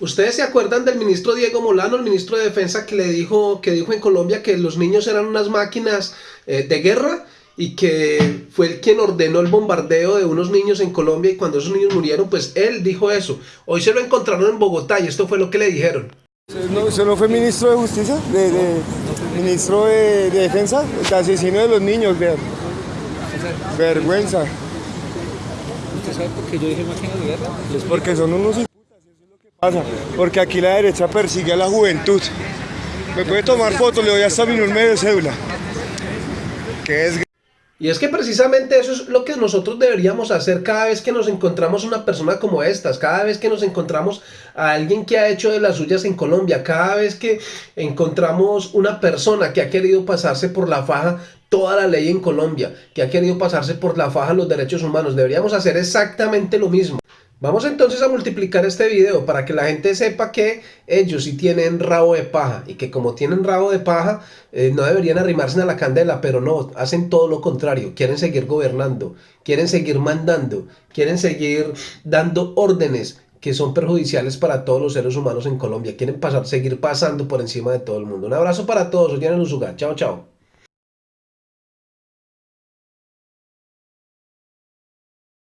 ¿Ustedes se acuerdan del ministro Diego Molano, el ministro de Defensa, que le dijo, que dijo en Colombia que los niños eran unas máquinas eh, de guerra? y que fue el quien ordenó el bombardeo de unos niños en Colombia y cuando esos niños murieron, pues él dijo eso. Hoy se lo encontraron en Bogotá y esto fue lo que le dijeron. No, ¿Eso no fue ministro de Justicia? ¿De, de ministro de, de, Defensa? El asesino de los niños, vean. Vergüenza. ¿Usted sabe por qué yo dije máquinas de guerra? Es porque son unos eso es lo que Porque aquí la derecha persigue a la juventud. Me puede tomar fotos, le doy hasta mi número de cédula. Y es que precisamente eso es lo que nosotros deberíamos hacer cada vez que nos encontramos una persona como estas, cada vez que nos encontramos a alguien que ha hecho de las suyas en Colombia, cada vez que encontramos una persona que ha querido pasarse por la faja toda la ley en Colombia, que ha querido pasarse por la faja los derechos humanos, deberíamos hacer exactamente lo mismo. Vamos entonces a multiplicar este video para que la gente sepa que ellos sí tienen rabo de paja y que como tienen rabo de paja eh, no deberían arrimarse a la candela, pero no, hacen todo lo contrario, quieren seguir gobernando, quieren seguir mandando, quieren seguir dando órdenes que son perjudiciales para todos los seres humanos en Colombia, quieren pasar, seguir pasando por encima de todo el mundo. Un abrazo para todos, soy Luzuga, chao chao.